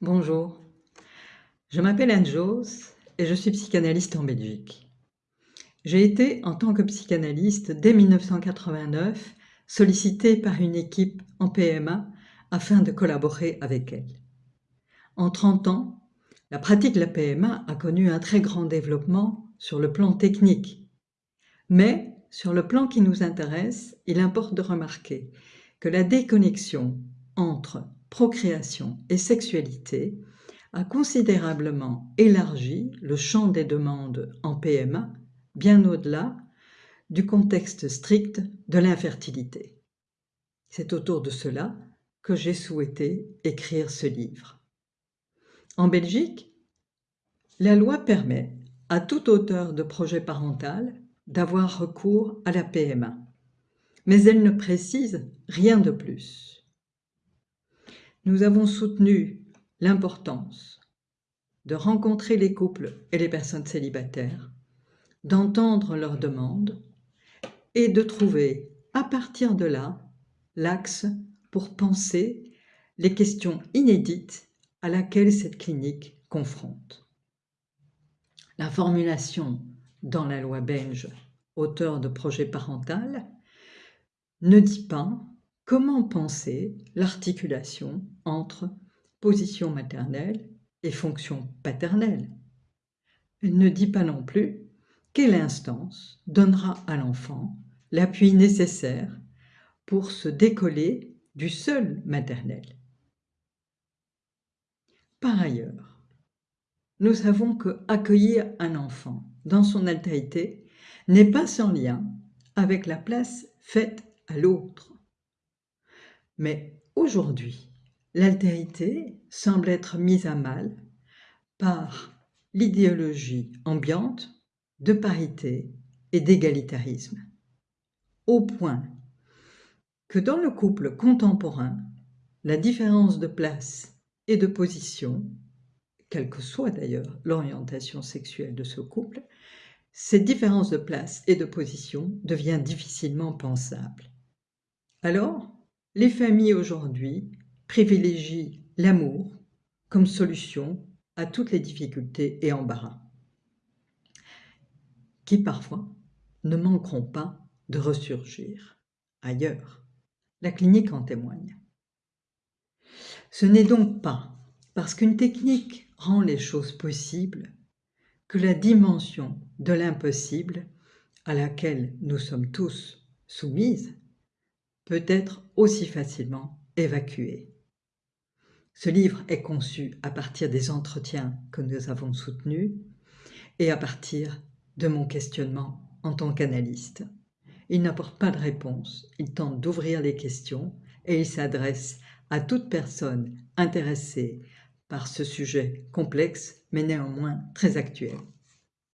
Bonjour, je m'appelle Anne Jos et je suis psychanalyste en Belgique. J'ai été, en tant que psychanalyste, dès 1989, sollicitée par une équipe en PMA afin de collaborer avec elle. En 30 ans, la pratique de la PMA a connu un très grand développement sur le plan technique. Mais, sur le plan qui nous intéresse, il importe de remarquer que la déconnexion entre procréation et sexualité a considérablement élargi le champ des demandes en PMA, bien au-delà du contexte strict de l'infertilité. C'est autour de cela que j'ai souhaité écrire ce livre. En Belgique, la loi permet à tout auteur de projet parental d'avoir recours à la PMA, mais elle ne précise rien de plus nous avons soutenu l'importance de rencontrer les couples et les personnes célibataires, d'entendre leurs demandes et de trouver à partir de là l'axe pour penser les questions inédites à laquelle cette clinique confronte. La formulation dans la loi belge, auteur de projet parental, ne dit pas Comment penser l'articulation entre position maternelle et fonction paternelle? Elle ne dit pas non plus quelle instance donnera à l'enfant l'appui nécessaire pour se décoller du seul maternel. Par ailleurs, nous savons que accueillir un enfant dans son altérité n'est pas sans lien avec la place faite à l'autre. Mais aujourd'hui, l'altérité semble être mise à mal par l'idéologie ambiante de parité et d'égalitarisme, au point que dans le couple contemporain, la différence de place et de position, quelle que soit d'ailleurs l'orientation sexuelle de ce couple, cette différence de place et de position devient difficilement pensable. Alors, les familles aujourd'hui privilégient l'amour comme solution à toutes les difficultés et embarras, qui parfois ne manqueront pas de ressurgir ailleurs. La clinique en témoigne. Ce n'est donc pas parce qu'une technique rend les choses possibles que la dimension de l'impossible à laquelle nous sommes tous soumises peut être aussi facilement évacué. Ce livre est conçu à partir des entretiens que nous avons soutenus et à partir de mon questionnement en tant qu'analyste. Il n'apporte pas de réponse, il tente d'ouvrir les questions et il s'adresse à toute personne intéressée par ce sujet complexe mais néanmoins très actuel.